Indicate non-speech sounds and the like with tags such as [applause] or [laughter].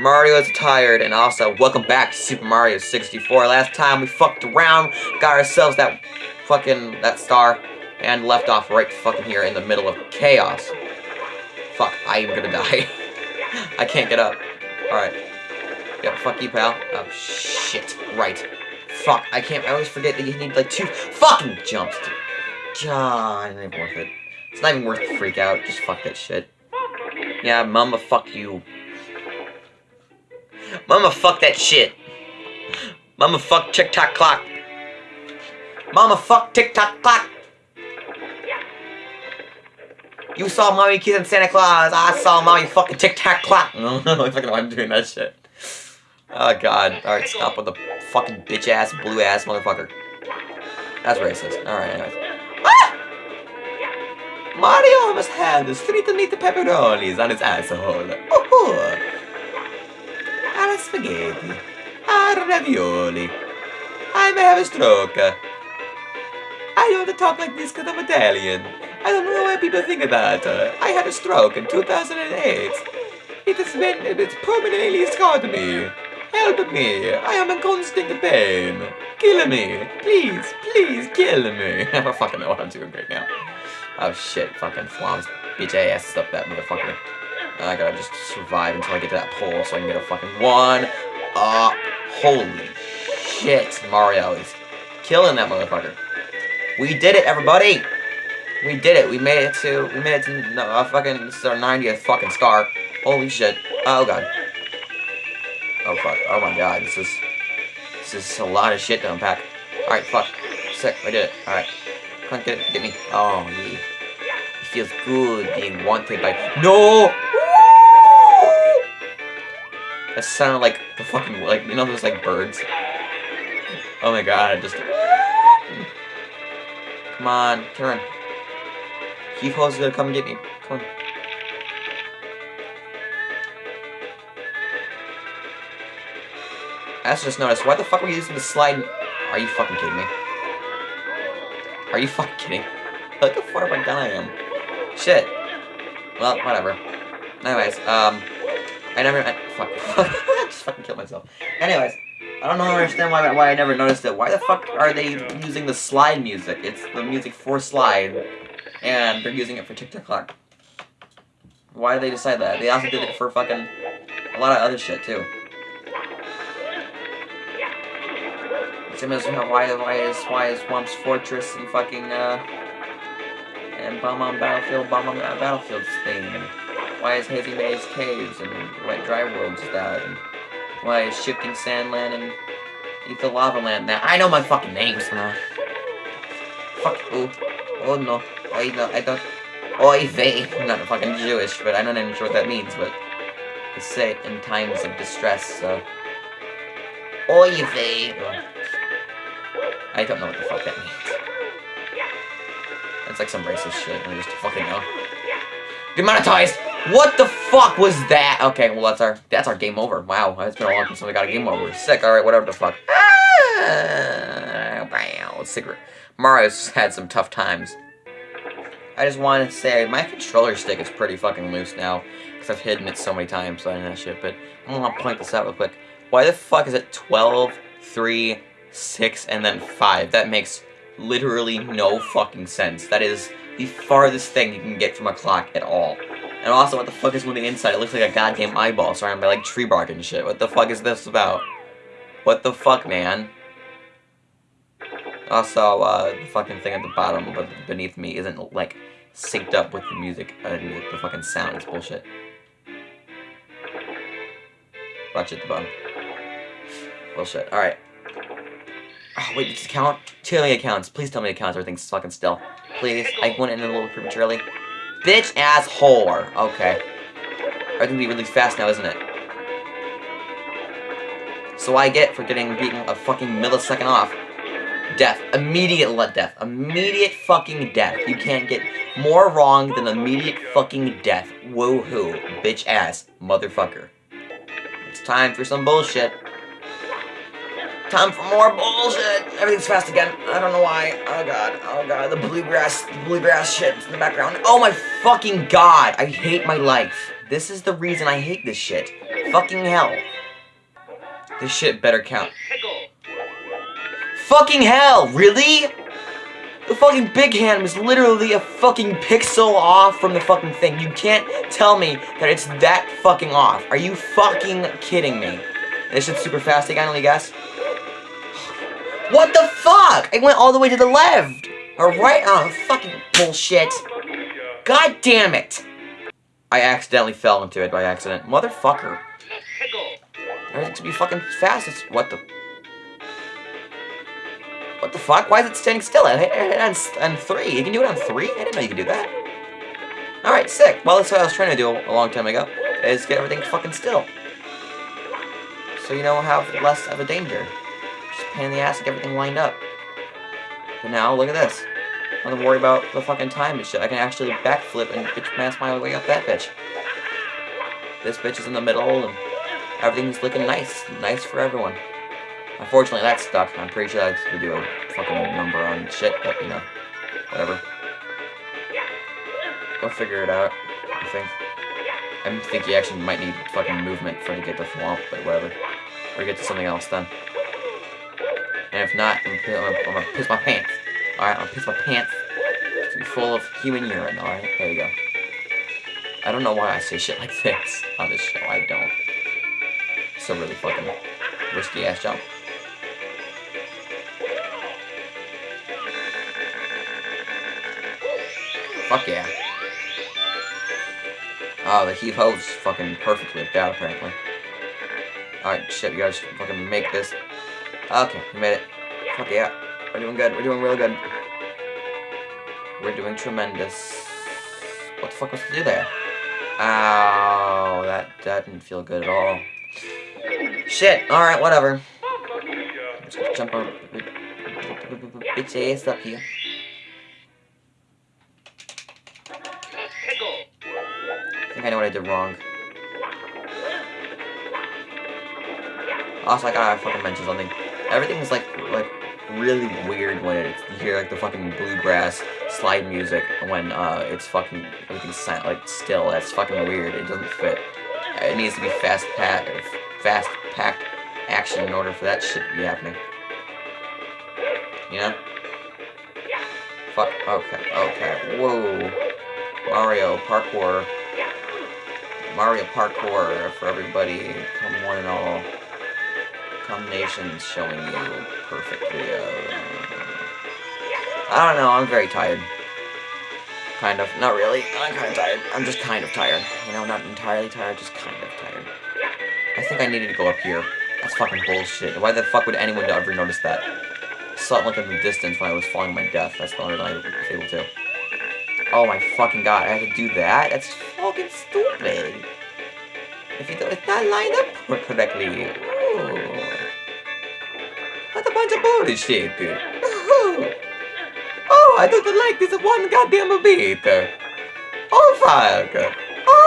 Mario is tired, and also, welcome back to Super Mario 64. Last time we fucked around, got ourselves that fucking, that star, and left off right fucking here in the middle of chaos. Fuck, I am gonna [laughs] die. I can't get up. Alright. Yep, fuck you, pal. Oh, shit. Right. Fuck, I can't, I always forget that you need, like, two fucking jumps to... God, it ain't worth it. It's not even worth the freak out. Just fuck that shit. Yeah, mama, fuck you. Mama, fuck that shit. Mama, fuck tick-tock clock. Mama, fuck tick-tock clock. You saw Mommy kissing Santa Claus. I saw Mommy fucking tic-tac clock. [laughs] I fucking know I'm doing that shit. Oh god. Alright, stop with the fucking bitch-ass, blue-ass motherfucker. That's racist. Alright, anyways. Ah! Mario almost had the street to meet the pepperonis on his asshole. Oh, a spaghetti. A ravioli. I may have a stroke. I don't talk like this because I'm Italian. I don't know why people think of that. I had a stroke in 2008. It has been, it's permanently scarred me. Help me. I am in constant pain. Kill me. Please, please kill me. [laughs] I don't fucking know what I'm doing right now. Oh shit, fucking flams. Bitch ass up that motherfucker. I gotta just survive until I get to that pole so I can get a fucking one up. Holy shit, Mario is killing that motherfucker. We did it, everybody! We did it. We made it to, we made it to, no, a fucking, this is our 90th fucking star. Holy shit. Oh god. Oh fuck. Oh my god, this is, this is a lot of shit to unpack. Alright, fuck. Sick, I did it. Alright. Come on, get it, get me. Oh, yeah. It feels good being wanted by, no! That sounded like the fucking, like, you know those, like, birds? Oh my god, I just... Come on, turn. Keith Hall's gonna come get me. Come on. I also just noticed, why the fuck are we using the slide? Are you fucking kidding me? Are you fucking kidding? Look how far back down I am. Shit. Well, whatever. Anyways, um, I never, I, fuck, [laughs] I just fucking killed myself. Anyways, I don't know, understand why, why I never noticed it. Why the fuck are they using the slide music? It's the music for slide, and they're using it for Tic Tac Clock. Why did they decide that? They also did it for fucking a lot of other shit too. Same as why why is why is Whomp's Fortress and fucking uh and Bob-omb Battlefield Bob-omb Battlefield thing? Why is Hazy Maze Caves and Wet Dry Worlds that? And why is Shifting Sandland and Ether Lava Land that? I know my fucking names now. Fuck oh oh no I don't I don't oh, Oy vey I'm not fucking Jewish but I'm not even sure what that means but they say it in times of distress so oh, Oy vey I don't know what the fuck that means. That's like some racist shit, I just fucking know. Demonetized! What the fuck was that? Okay, well that's our that's our game over. Wow, it's been a long time since we got a game over. Sick, alright, whatever the fuck. Ah, wow, secret. Mario's had some tough times. I just wanted to say, my controller stick is pretty fucking loose now, because I've hidden it so many times I that shit, but I'm gonna point this out real quick. Why the fuck is it 12, 3, 6, and then 5? That makes literally no fucking sense. That is the farthest thing you can get from a clock at all. And also, what the fuck is moving inside? It looks like a goddamn eyeball surrounded by, like, tree bark and shit. What the fuck is this about? What the fuck, man? Also, uh, the fucking thing at the bottom, but beneath me, isn't, like, synced up with the music, uh, the fucking sound. Bullshit. Watch it the bottom. Bullshit. Alright. Oh, wait, does it count? Tell me it counts. Please tell me it counts. Everything's fucking still. Please. I went in a little prematurely. Bitch ass whore. Okay. Everything's gonna be really fast now, isn't it? So I get for getting beaten a fucking millisecond off. Death. Immediate let death. Immediate fucking death. You can't get more wrong than immediate fucking death. Woohoo. Bitch ass. Motherfucker. It's time for some bullshit. Time for more bullshit. Everything's fast again. I don't know why. Oh god. Oh god. The bluegrass, the bluegrass shit in the background. Oh my fucking god. I hate my life. This is the reason I hate this shit. Fucking hell. This shit better count. Fucking hell, really? The fucking big hand was literally a fucking pixel off from the fucking thing. You can't tell me that it's that fucking off. Are you fucking kidding me? This shit's super fast again, let guess. What the fuck? I went all the way to the left. Or right? Oh, fucking bullshit. God damn it. I accidentally fell into it by accident. Motherfucker. Everything to be fucking fast. It's, what the... What the fuck? Why is it standing still? It on, on three. You can do it on three? I didn't know you could do that. Alright, sick. Well, that's what I was trying to do a long time ago. Is get everything fucking still. So you know, have less of a danger. Pain in the ass to get everything lined up. But now, look at this. I don't worry about the fucking time and shit. I can actually backflip and bitch mass my way up that bitch. This bitch is in the middle, and everything's looking nice. Nice for everyone. Unfortunately, that's stuck. I'm pretty sure have to do a fucking number on shit, but, you know, whatever. Go figure it out, I think. I think you actually might need fucking movement for to get the swamp, but whatever. Or get to something else then. And if not, I'm, I'm, I'm gonna piss my pants. Alright, I'm gonna piss my pants. To be full of human urine, alright? There you go. I don't know why I say shit like [laughs] this on this show. I don't. It's a really fucking risky ass jump. Fuck yeah. Oh, the heave ho's fucking perfectly whipped out, apparently. Alright, shit, you gotta fucking make this. Okay, we made it. Fuck yeah. We're doing good. We're doing real good. We're doing tremendous. What the fuck was to do there? Ow, that, that didn't feel good at all. Shit, alright, whatever. Let's jump over. Bitch ass up here. I think I know what I did wrong. Also, I gotta fucking mention something. Everything's like, like, really weird when you hear like the fucking bluegrass slide music when uh, it's fucking, everything's silent, like still. That's fucking weird. It doesn't fit. It needs to be fast packed, fast packed action in order for that shit to be happening. You know? Fuck. Okay. Okay. Whoa. Mario parkour. Mario Parkour for everybody. Come one and all. Combinations showing you perfect video. I don't know, I'm very tired. Kind of. Not really. I'm kind of tired. I'm just kind of tired. You know, not entirely tired, just kind of tired. I think I needed to go up here. That's fucking bullshit. Why the fuck would anyone ever notice that? I saw it like in the distance when I was falling my death. That's the only reason I was able to. Oh my fucking god, I have to do that? That's fucking stupid. If you don't, it's not lined up correctly. Oh. What a bunch of bullshit. Oh, oh I don't like this one goddamn bit. Oh fuck.